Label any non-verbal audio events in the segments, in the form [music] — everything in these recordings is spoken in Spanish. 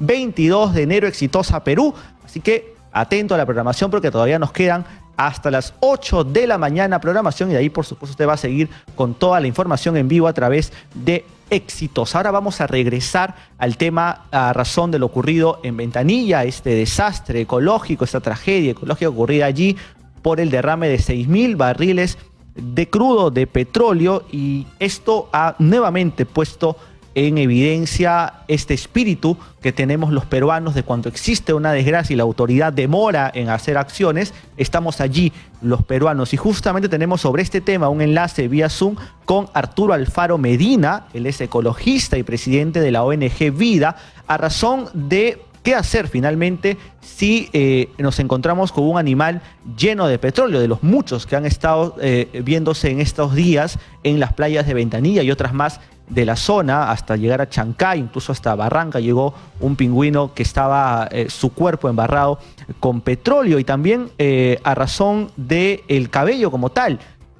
22 de enero, exitosa Perú. Así que atento a la programación porque todavía nos quedan hasta las 8 de la mañana programación y de ahí por supuesto usted va a seguir con toda la información en vivo a través de Éxitos. Ahora vamos a regresar al tema a razón de lo ocurrido en Ventanilla, este desastre ecológico, esta tragedia ecológica ocurrida allí por el derrame de 6.000 barriles de crudo de petróleo y esto ha nuevamente puesto en evidencia este espíritu que tenemos los peruanos de cuando existe una desgracia y la autoridad demora en hacer acciones, estamos allí los peruanos. Y justamente tenemos sobre este tema un enlace vía Zoom con Arturo Alfaro Medina, él es ecologista y presidente de la ONG Vida, a razón de ¿Qué hacer finalmente si eh, nos encontramos con un animal lleno de petróleo, de los muchos que han estado eh, viéndose en estos días en las playas de Ventanilla y otras más de la zona hasta llegar a Chancay, incluso hasta Barranca llegó un pingüino que estaba eh, su cuerpo embarrado con petróleo y también eh, a razón del el cabello como tal,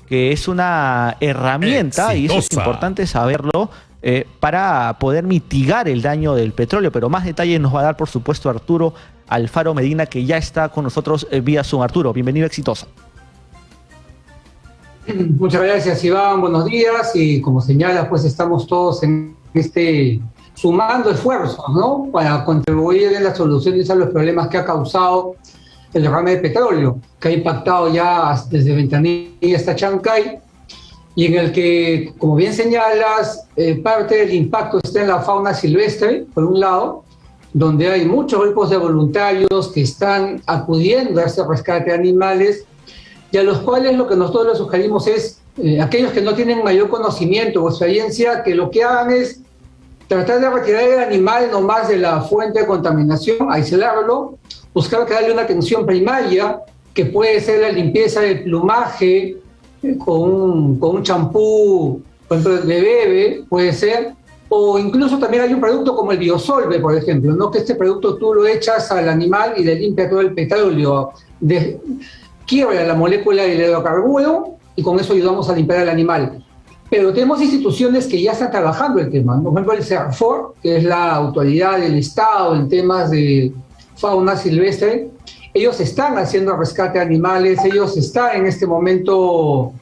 que es una herramienta y eso es importante saberlo eh, para poder mitigar el daño del petróleo, pero más detalles nos va a dar por supuesto Arturo Alfaro Medina que ya está con nosotros vía Zoom. Arturo, bienvenido exitosa. [clears throat] Muchas gracias, Iván. Buenos días. Y como señala, pues estamos todos en este sumando esfuerzos, ¿no? Para contribuir en las soluciones a los problemas que ha causado el derrame de petróleo, que ha impactado ya desde Ventanilla hasta Chancay, y en el que, como bien señalas, eh, parte del impacto está en la fauna silvestre, por un lado, donde hay muchos grupos de voluntarios que están acudiendo a este rescate de animales y a los cuales lo que nosotros les sugerimos es, eh, aquellos que no tienen mayor conocimiento o experiencia, que lo que hagan es tratar de retirar el animal nomás de la fuente de contaminación, aislarlo, buscar que darle una atención primaria, que puede ser la limpieza del plumaje eh, con un champú, por ejemplo, de bebé, puede ser, o incluso también hay un producto como el biosolve, por ejemplo, ¿no? que este producto tú lo echas al animal y le limpia todo el petróleo. Quiebra la molécula del hidrocarburo y con eso ayudamos a limpiar al animal. Pero tenemos instituciones que ya están trabajando el tema. Por ejemplo, el CERFOR, que es la autoridad del Estado en temas de fauna silvestre, ellos están haciendo rescate de animales, ellos están en este momento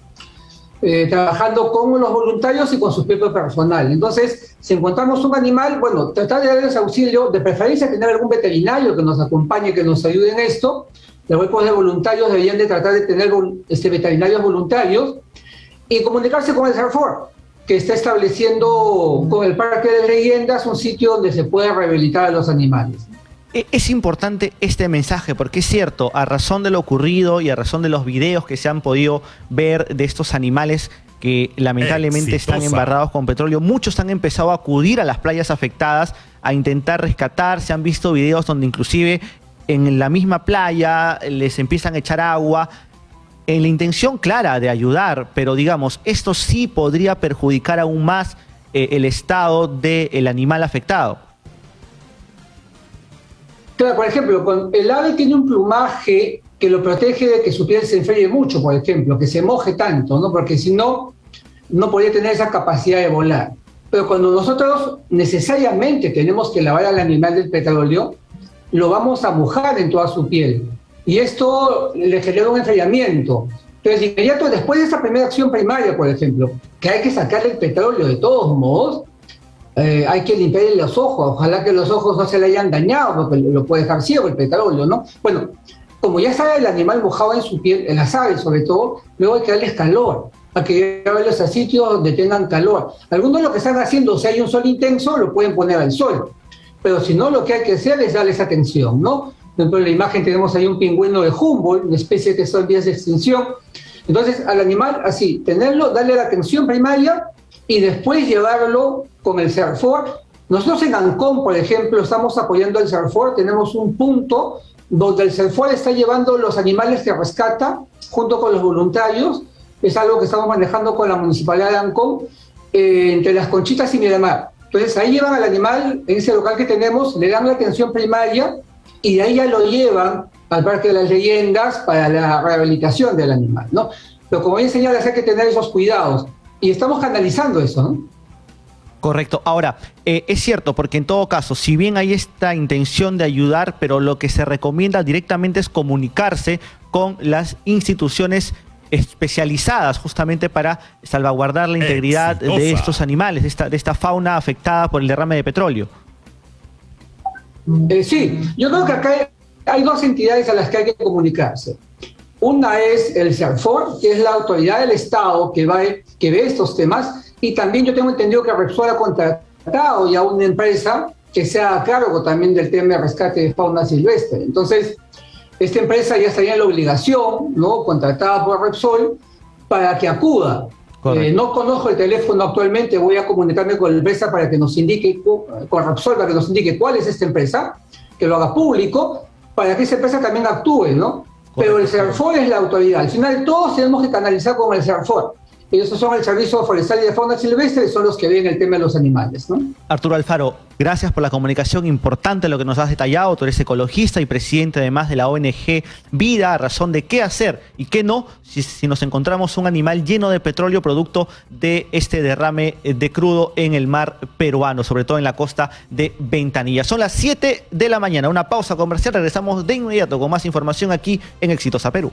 eh, trabajando con los voluntarios y con su propio personal. Entonces, si encontramos un animal, bueno, tratar de darles auxilio, de preferencia tener algún veterinario que nos acompañe, que nos ayude en esto, los grupos de voluntarios deberían de tratar de tener este, veterinarios voluntarios y comunicarse con el CERFOR, que está estableciendo con el Parque de Leyendas un sitio donde se puede rehabilitar a los animales. E, es importante este mensaje porque es cierto, a razón de lo ocurrido y a razón de los videos que se han podido ver de estos animales que lamentablemente están embarrados con petróleo, muchos han empezado a acudir a las playas afectadas a intentar rescatar, se han visto videos donde inclusive en la misma playa, les empiezan a echar agua, en la intención clara de ayudar, pero digamos, esto sí podría perjudicar aún más eh, el estado del animal afectado. Claro, por ejemplo, el ave tiene un plumaje que lo protege de que su piel se enfríe mucho, por ejemplo, que se moje tanto, ¿no? Porque si no, no podría tener esa capacidad de volar. Pero cuando nosotros necesariamente tenemos que lavar al animal del petróleo, lo vamos a mojar en toda su piel. Y esto le genera un enfriamiento. Entonces, inmediato después de esa primera acción primaria, por ejemplo, que hay que sacar el petróleo de todos modos, eh, hay que limpiarle los ojos. Ojalá que los ojos no se le hayan dañado, porque lo puede dejar ciego el petróleo, ¿no? Bueno, como ya está el animal mojado en su piel, en las aves sobre todo, luego hay que darles calor, hay que llevarlos a sitios donde tengan calor. Algunos lo que están haciendo, si hay un sol intenso, lo pueden poner al sol pero si no, lo que hay que hacer es darles atención, ¿no? Dentro de la imagen tenemos ahí un pingüino de Humboldt, una especie que está en vías de extinción. Entonces, al animal, así, tenerlo, darle la atención primaria y después llevarlo con el CERFOR. Nosotros en Ancón, por ejemplo, estamos apoyando al CERFOR, tenemos un punto donde el CERFOR está llevando los animales que rescata junto con los voluntarios. Es algo que estamos manejando con la Municipalidad de Ancón, eh, entre las Conchitas y Miramar. Entonces ahí llevan al animal, en ese local que tenemos, le dan la atención primaria y de ahí ya lo llevan al Parque de las Leyendas para la rehabilitación del animal, ¿no? Pero como bien señalas, hay que tener esos cuidados. Y estamos canalizando eso, ¿no? Correcto. Ahora, eh, es cierto, porque en todo caso, si bien hay esta intención de ayudar, pero lo que se recomienda directamente es comunicarse con las instituciones especializadas justamente para salvaguardar la integridad de estos animales, de esta, de esta fauna afectada por el derrame de petróleo. Eh, sí, yo creo que acá hay, dos entidades a las que hay que comunicarse. Una es el CERFOR, que es la autoridad del Estado que, va, que ve estos temas, y también yo tengo entendido que Repsol ha contratado ya una empresa que sea a cargo también del tema de rescate de fauna silvestre. Entonces, esta empresa ya estaría en la obligación, ¿no? contratada por Repsol, para que acuda. Eh, no conozco el teléfono actualmente, voy a comunicarme con la empresa para que nos indique, con Repsol, para que nos indique cuál es esta empresa, que lo haga público, para que esa empresa también actúe, ¿no? Pero el CERFOR es la autoridad. Al final todos tenemos que canalizar con el CERFOR. Ellos son el Servicio Forestal y de Fauna Silvestre son los que ven el tema de los animales. ¿no? Arturo Alfaro, gracias por la comunicación importante, lo que nos has detallado. Tú eres ecologista y presidente además de la ONG Vida, a razón de qué hacer y qué no si, si nos encontramos un animal lleno de petróleo producto de este derrame de crudo en el mar peruano, sobre todo en la costa de Ventanilla. Son las 7 de la mañana, una pausa comercial, regresamos de inmediato con más información aquí en Exitosa Perú.